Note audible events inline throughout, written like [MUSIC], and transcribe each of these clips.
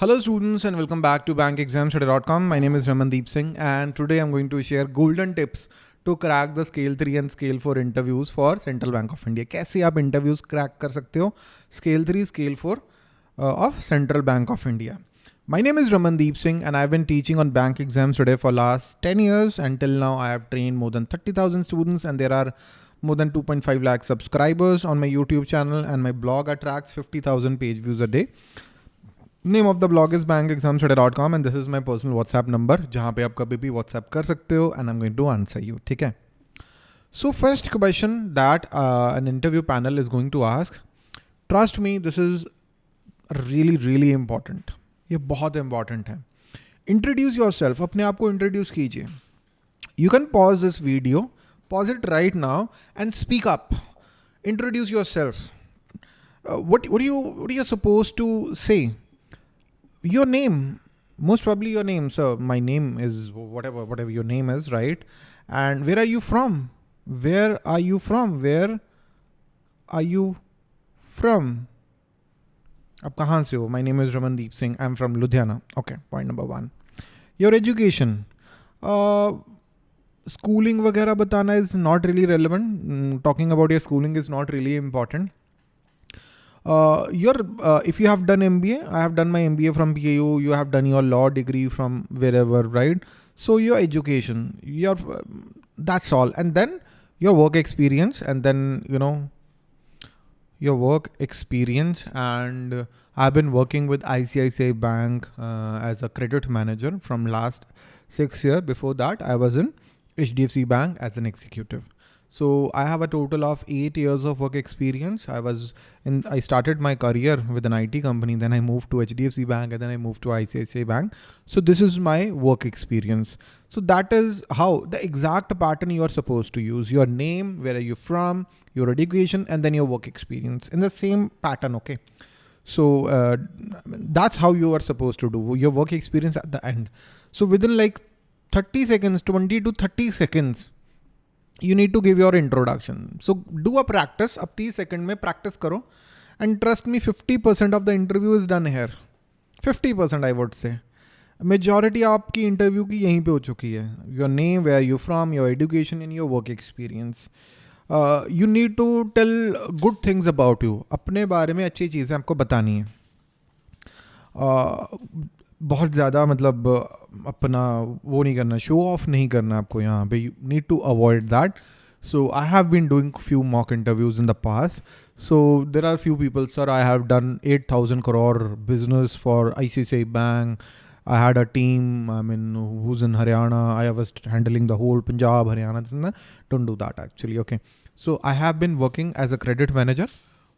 Hello students and welcome back to bankexamstudy.com. My name is Ramandeep Singh and today I'm going to share golden tips to crack the scale 3 and scale 4 interviews for Central Bank of India. कैसे आप interviews crack कर सकते हो scale 3, scale 4 uh, of Central Bank of India. My name is Ramandeep Singh and I've been teaching on bank exams today for last 10 years. Until now I have trained more than 30,000 students and there are more than 2.5 lakh subscribers on my YouTube channel and my blog attracts 50,000 page views a day. Name of the blog is bank exam dot com and this is my personal WhatsApp number जहाँ पे आप कभी भी WhatsApp कर सकते हो and I am going to answer you ठीक है? So first question that an interview panel is going to ask trust me this is really really important ये बहुत इंपॉर्टेंट है। इंट्रोड्यूस योर सेल्फ अपने आप को इंट्रोड्यूस कीजिए। You can pause this video pause it right now and speak up introduce yourself what what you, what are you supposed to say? your name most probably your name so my name is whatever whatever your name is right and where are you from where are you from where are you from Ab kahan se ho? My name is Ramandeep Singh. I'm from Ludhiana. Okay, point number one. Your education. Uh, schooling वगैरह बताना is not really relevant. Mm, talking about your schooling is not really important. Uh, your uh, if you have done MBA, I have done my MBA from BAU. You have done your law degree from wherever, right? So your education, your that's all, and then your work experience, and then you know your work experience. And I've been working with ICICI Bank uh, as a credit manager from last six years. Before that, I was in HDFC Bank as an executive. So I have a total of eight years of work experience. I was in, I started my career with an IT company, then I moved to HDFC Bank and then I moved to ICICI Bank. So this is my work experience. So that is how the exact pattern you are supposed to use your name, where are you from, your education, and then your work experience in the same pattern. Okay. So uh, that's how you are supposed to do your work experience at the end. So within like 30 seconds, 20 to 30 seconds, you need to give your introduction so do a practice अब तीस second में practice करो and trust me fifty percent of the interview is done here fifty percent I would say majority आपकी interview की यहीं पे हो चुकी है. Your name where you from your education and your work experience you need to tell good things about you अपने बारे में अच्छी चीज़ें आपको बतानी है. बहुत ज़्यादा मतलब अपना वो नहीं करना शो ऑफ नहीं करना आपको यहाँ पे। You need to avoid that so i have been doing few mock interviews in the past. So there are few people sir i have done 8000 crore business for icici bank. I had a team i mean who's in haryana. I was handling the whole punjab haryana don't do that actually okay. So i have been working as a credit manager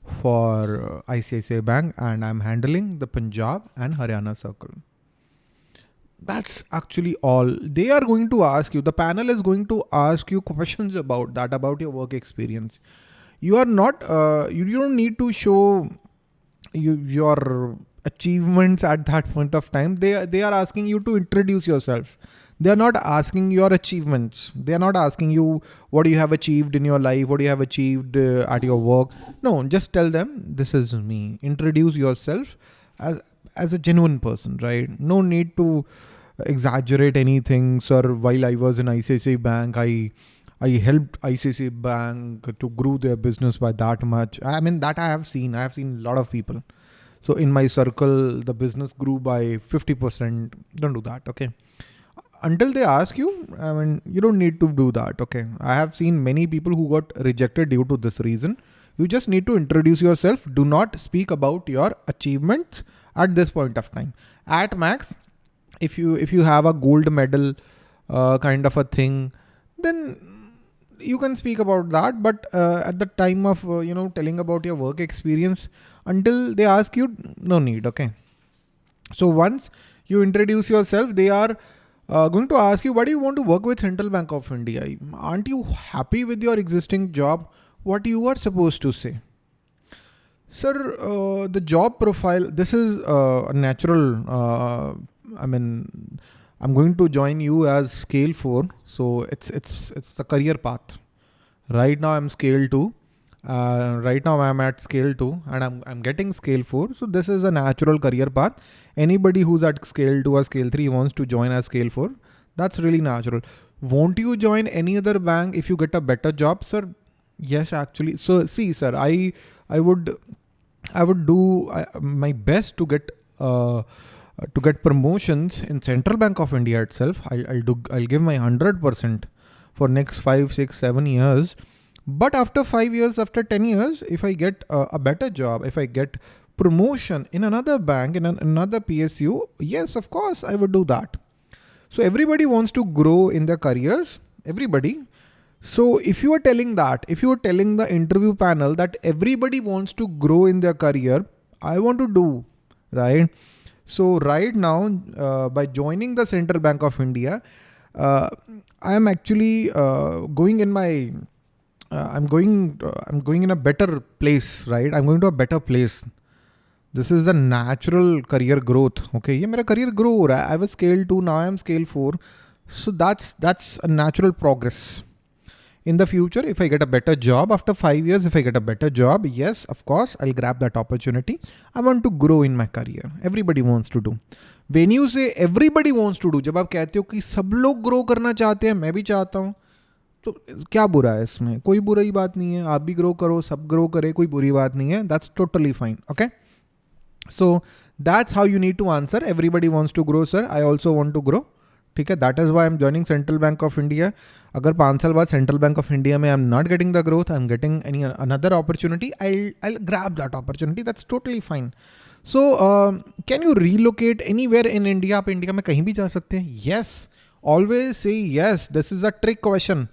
for ICICI Bank and I'm handling the Punjab and Haryana circle. That's actually all. They are going to ask you the panel is going to ask you questions about that about your work experience. You are not uh, you, you don't need to show you, your achievements at that point of time. They they are asking you to introduce yourself they are not asking your achievements they are not asking you what you have achieved in your life what you have achieved uh, at your work no just tell them this is me introduce yourself as as a genuine person, right? No need to exaggerate anything. Sir, while I was in ICICI Bank, I I helped ICICI Bank to grow their business by that much. I mean, that I have seen. I have seen a lot of people. So in my circle, the business grew by 50%. Don't do that. Okay. Until they ask you, I mean, you don't need to do that. Okay. I have seen many people who got rejected due to this reason. You just need to introduce yourself. Do not speak about your achievements at this point of time. At max, if you if you have a gold medal uh, kind of a thing, then you can speak about that. But uh, at the time of uh, you know telling about your work experience, until they ask you, no need. Okay. So once you introduce yourself, they are uh, going to ask you, why do you want to work with Central Bank of India? Aren't you happy with your existing job? What you are supposed to say? Sir, uh, the job profile, this is uh, a natural, uh, I mean, I'm going to join you as scale four. So it's, it's, it's a career path. Right now I'm scale two Uh, right now I'm at scale two and I'm, I'm getting scale four. So this is a natural career path. Anybody who's at scale two or scale three wants to join as scale four. That's really natural. Won't you join any other bank if you get a better job, sir? Yes, actually. So see, sir, I, I would, I would do my best to get, uh, to get promotions in Central Bank of India itself. I'll, I'll do, I'll give my 100% for next five, six, seven years but after five years, after 10 years, if I get a, a better job, if I get promotion in another bank, in an, another PSU, yes, of course, I would do that. So everybody wants to grow in their careers, everybody. So if you are telling that, if you are telling the interview panel that everybody wants to grow in their career, I want to do, right? So right now, uh, by joining the Central Bank of India, uh, I am actually uh, going in my uh, I'm going, uh, I'm going in a better place, right? I'm going to a better place. This is the natural career growth. Okay, ये मेरा career grow हो रहा है. I was scale two, now I'm scale four. So that's that's a natural progress. In the future, if I get a better job after five years, if I get a better job, yes, of course, I'll grab that opportunity. I want to grow in my career. Everybody wants to do. When you say everybody wants to do, जब आप कहते हो कि सब लोग grow करना चाहते हैं, मैं भी चाहता हूँ. तो क्या बुरा है इसमें? कोई बुरी बात नहीं है, आप भी ग्रो करो, सब ग्रो करे, कोई बुरी बात नहीं है that's totally fine okay so that's how you need to answer everybody wants to grow sir I also want to grow ठीक है? That is why am joining Central Bank of India अगर पाँच साल बाद सेंट्रल बैंक ऑफ़ इंडिया में I am not getting the growth I am getting any another opportunity I I grab that opportunity that's totally fine so can you relocate any where in India आप India में कहीं भी जा सकते हैं? Yes always say yes this is a trick question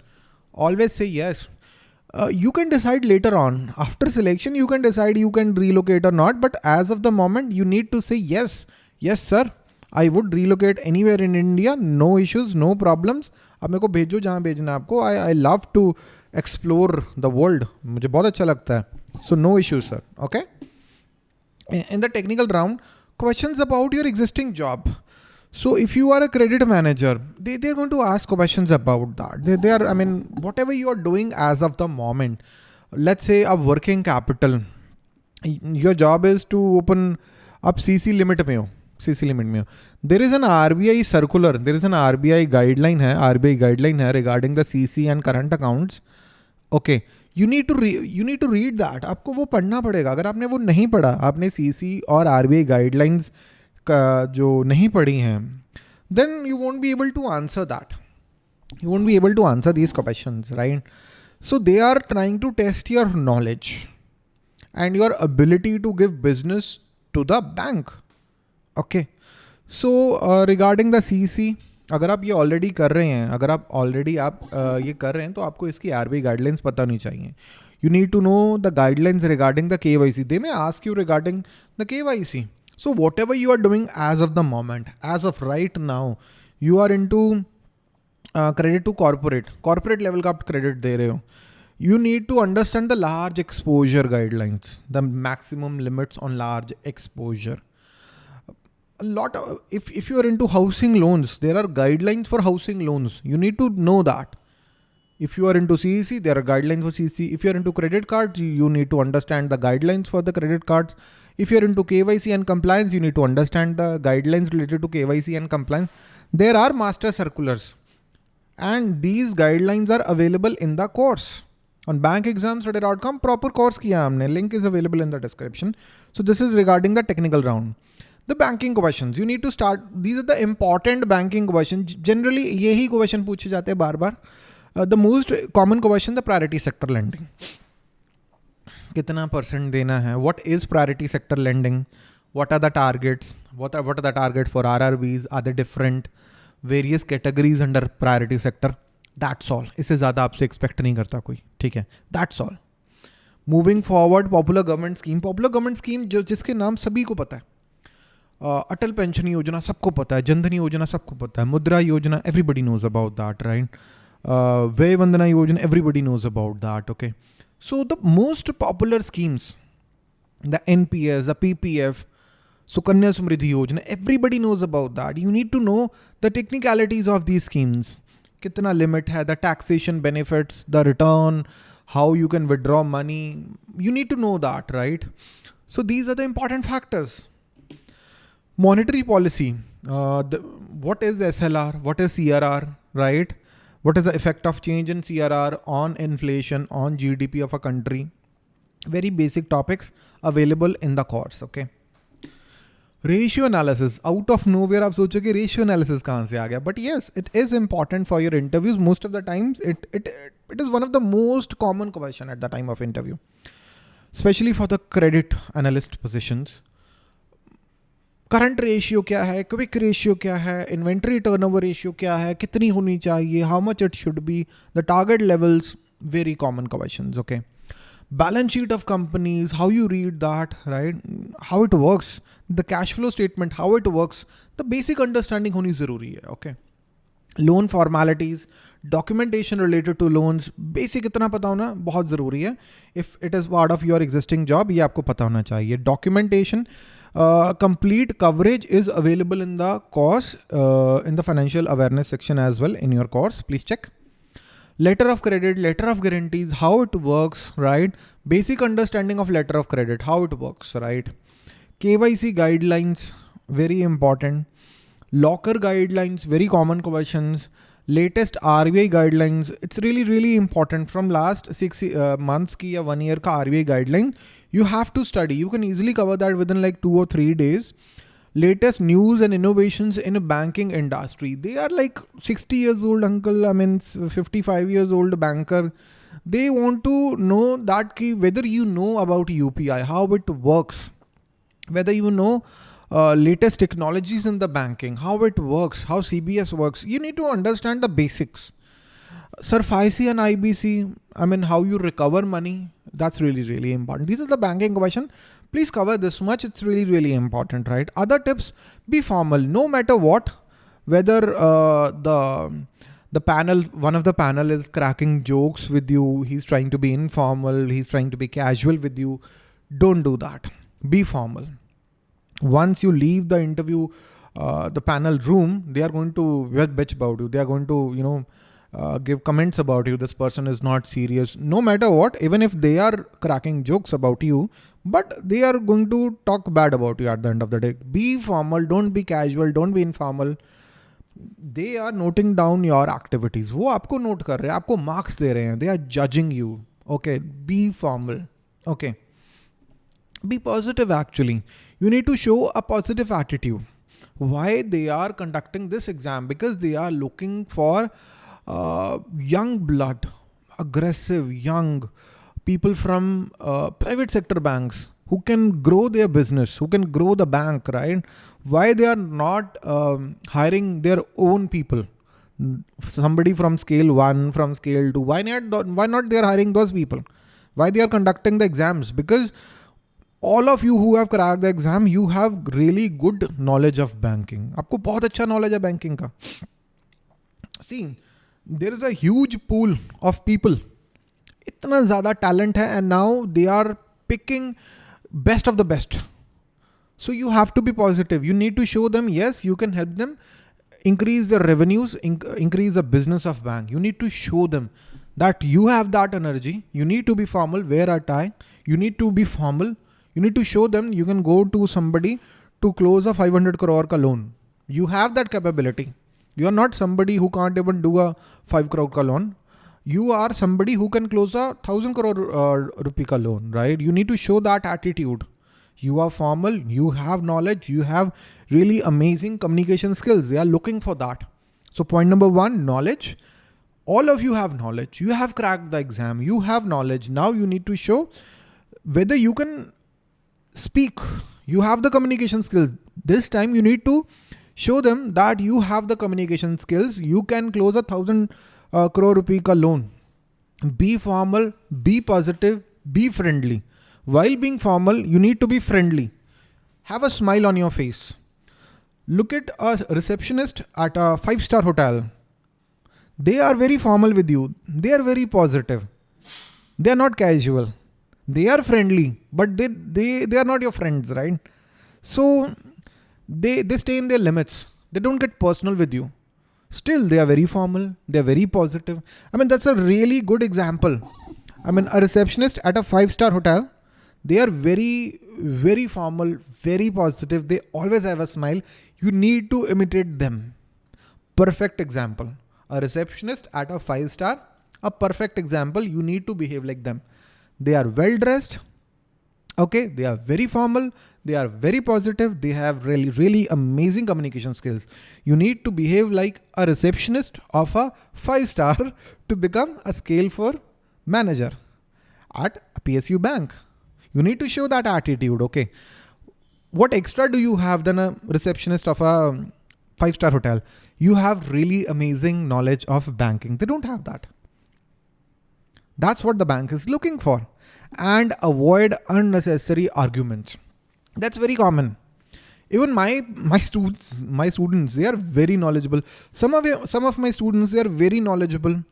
always say yes. Uh, you can decide later on. After selection, you can decide you can relocate or not. But as of the moment, you need to say yes. Yes, sir. I would relocate anywhere in India. No issues, no problems. अब मेरे को भेजो जहाँ भेजना आपको आई I love to explore the world मुझे बहुत अच्छा लगता है so no issues sir okay in the technical round questions about your existing job. So if you are a credit manager, they, they're going to ask questions about that. They, they are, I mean, whatever you are doing as of the moment, let's say a working capital, your job is to open up CC limit में हो CC limit में हो there is an RBI circular there is an RBI guideline है RBI guideline है regarding the CC and current accounts okay you need to re, you need to read that आपको वो पढ़ना पड़ेगा अगर आपने वो नहीं पढ़ा आपने CC और RBI guidelines का जो नहीं पढ़ी हैं then you won't be able to answer that you won't be able to answer these question right so they are trying to test your knowledge and your ability to give business to the bank okay so regarding the C C अगर आप ये already कर रहे हैं, अगर आप already आप ये कर रहे हैं तो आपको इसकी आर बी गाइडलाइंस पता नहीं चाहिए। You need to know the guidelines regarding the K Y C they may ask you regarding the K Y C So whatever you are doing as of the moment, as of right now, you are into uh, credit to corporate, corporate level got credit there. You need to understand the large exposure guidelines, the maximum limits on large exposure. A lot of, if, if you are into housing loans, there are guidelines for housing loans. You need to know that if you are into CEC, there are guidelines for CEC. If you're into credit cards, you need to understand the guidelines for the credit cards. If you're into KYC and compliance, you need to understand the guidelines related to KYC and compliance. There are master circulars and these guidelines are available in the course. On bankexamstudy.com, proper course kiya humne. Link is available in the description. So this is regarding the technical round. The banking questions, you need to start. These are the important banking questions. Generally, yehi question puche jate bar bar. The most common question the priority sector lending कितना percent देना है? What is priority sector lending what are the targets? What are the target for R R Bs are the different various categories under priority sector that's all इससे ज़्यादा आपसे expect नहीं करता कोई। ठीक है? That's all moving forward popular government scheme popular government scheme जो जिसके नाम सभी को पता है। Uh, अटल पेंशन योजना सबको पता है। जनधन योजना सबको पता है। Mudra Yojana everybody knows about that right uh, Vay Vandana Yojana, everybody knows about that. Okay. So the most popular schemes, the NPS, the PPF, Sukanya Samriddhi Yojana, everybody knows about that. You need to know the technicalities of these schemes. Kitna limit hai, the taxation benefits, the return, how you can withdraw money. You need to know that, right? So these are the important factors. Monetary policy. Uh, the, what is SLR? What is CRR? Right? What is the effect of change in CRR on inflation, on GDP of a country? Very basic topics available in the course, okay? Ratio analysis out of know where आप सोचो कि ratio analysis कहाँ से आ गया but yes it is important for your interviews most of the times it it it is one of the most common question at the time of interview specially for the credit analyst positions current ratio क्या है? Quick ratio क्या है? Inventory turnover ratio क्या है? कितनी होनी चाहिए? How much it should be the target levels very common question okay balance sheet of companies how you read that right how it works the cash flow statement how it works the basic understanding होनी ज़रूरी है okay loan formalities documentation related to loans basic इतना पता होना बहुत ज़रूरी है। If it is part of your existing job ये आपको पता होना चाहिए। Documentation uh, complete coverage is available in the course, uh, in the financial awareness section as well in your course. Please check letter of credit, letter of guarantees, how it works, right? Basic understanding of letter of credit, how it works, right? KYC guidelines, very important. Locker guidelines, very common questions. Latest RBI guidelines, it's really, really important. From last six uh, months ki ya one year ka RBI guideline, you have to study. You can easily cover that within like two or three days latest news and innovations in a banking industry. They are like 60 years old uncle, I mean 55 years old banker. They want to know that key, whether you know about UPI, how it works, whether you know uh, latest technologies in the banking, how it works, how CBS works. You need to understand the basics. SARFAESI and IBC, I mean, how you recover money, that's really, really important. These are the banking question please cover this much. It's really, really important, right? Other tips, be formal, no matter what, whether uh, the the panel, one of the panel is cracking jokes with you. He's trying to be informal. He's trying to be casual with you. Don't do that. Be formal. Once you leave the interview, uh, the panel room, they are going to bitch about you. They are going to, you know, uh, give comments about you. This person is not serious. No matter what, even if they are cracking jokes about you, but they are going to talk bad about you at the end of the day. Be formal, don't be casual, don't be informal. They are noting down your activities. वो आपको note कर रहे हैं आपको marks दे रहे हैं They are judging you. Okay, be formal. Okay. Be positive actually. You need to show a positive attitude. Why they are conducting this exam? Because they are looking for uh, young blood, aggressive, young, people from uh, private sector banks who can grow their business, who can grow the bank, right? Why they are not um, hiring their own people? Somebody from scale one, from scale two. Why not? Why not they are hiring those people? Why they are conducting the exams? Because all of you who have cracked the exam, you have really good knowledge of banking. आपको बहुत अच्छा knowledge है banking का. See, there is a huge pool of people इतना ज़्यादा talent है and now they are picking best of the best so you have to be positive you need to show them yes you can help them increase their revenues inc- increase the business of bank you need to show them that you have that energy you need to be formal wear a tie you need to be formal you need to show them you can go to somebody to close a 500 crore ka loan you have that capability you are not somebody who can't even do a 5 crore ka loan you are somebody who can close a thousand crore uh, rupee ka loan, right? You need to show that attitude. You are formal, you have knowledge, you have really amazing communication skills. They are looking for that. So point number one, knowledge. All of you have knowledge. You have cracked the exam. You have knowledge. Now you need to show whether you can speak. You have the communication skills. This time you need to show them that you have the communication skills. You can close a thousand uh, crore rupee ka loan. Be formal, be positive, be friendly. While being formal, you need to be friendly. Have a smile on your face. Look at a receptionist at a five star hotel. They are very formal with you. They are very positive. They are not casual. They are friendly, but they, they, they are not your friends, right? So they, they stay in their limits. They don't get personal with you. Still, they are very formal, they're very positive. I mean, that's a really good example. I mean, a receptionist at a five star hotel, they are very, very formal, very positive. They always have a smile. You need to imitate them. Perfect example. A receptionist at a five star, a perfect example. You need to behave like them. They are well dressed. Okay. They are very formal. They are very positive. They have really, really amazing communication skills. You need to behave like a receptionist of a five star [LAUGHS] to become a scale four manager at a PSU bank. You need to show that attitude. Okay. What extra do you have than a receptionist of a five star hotel? You have really amazing knowledge of banking. They don't have that. That's what the bank is looking for. And avoid unnecessary arguments. That's very common. Even my my students, my students, they are very knowledgeable. Some of some of my students, they are very knowledgeable.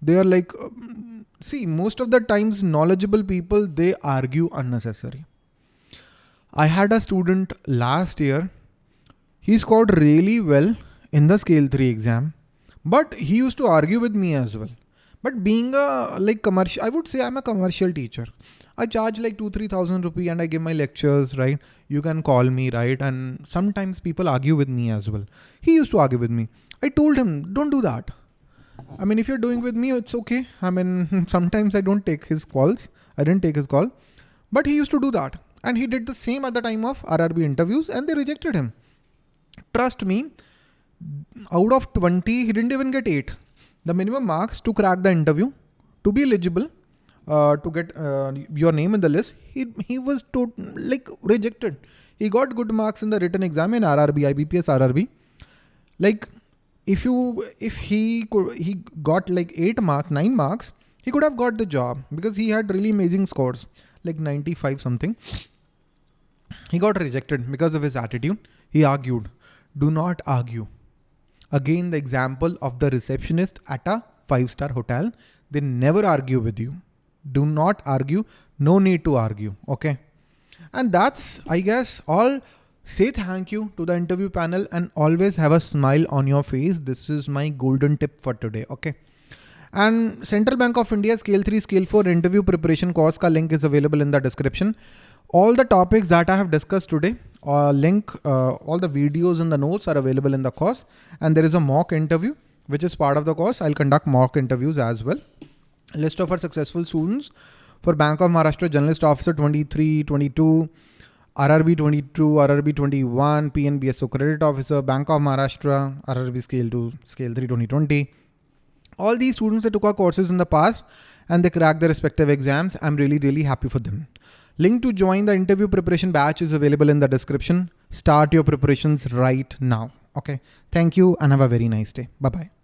They are like um, see, most of the times knowledgeable people, they argue unnecessary. I had a student last year. He scored really well in the scale three exam, but he used to argue with me as well. But being a like commercial, I would say I'm a commercial teacher. I charge like two, three thousand rupee and I give my lectures, right? You can call me, right? And sometimes people argue with me as well. He used to argue with me. I told him, don't do that. I mean, if you're doing with me, it's okay. I mean, [LAUGHS] sometimes I don't take his calls. I didn't take his call, but he used to do that. And he did the same at the time of RRB interviews and they rejected him. Trust me, out of 20, he didn't even get eight. The minimum marks to crack the interview, to be eligible, uh, to get uh, your name in the list, he, he was to, like rejected. He got good marks in the written exam in RRB, IBPS RRB. Like if you if he could he got like eight marks nine marks he could have got the job because he had really amazing scores like 95 something he got rejected because of his attitude he argued do not argue again the example of the receptionist at a five star hotel they never argue with you do not argue no need to argue okay and that's i guess all Say thank you to the interview panel and always have a smile on your face. This is my golden tip for today. Okay. And Central Bank of India Scale 3, Scale 4 interview preparation course ka link is available in the description. All the topics that I have discussed today, uh, link, uh, all the videos and the notes are available in the course. And there is a mock interview, which is part of the course. I'll conduct mock interviews as well. List of our successful students for Bank of Maharashtra Generalist Officer 23, 22, RRB 22, RRB 21, PNBSO Credit Officer, Bank of Maharashtra, RRB Scale 2, Scale 3 2020. All these students that took our courses in the past and they cracked their respective exams. I'm really, really happy for them. Link to join the interview preparation batch is available in the description. Start your preparations right now. Okay. Thank you and have a very nice day. Bye bye.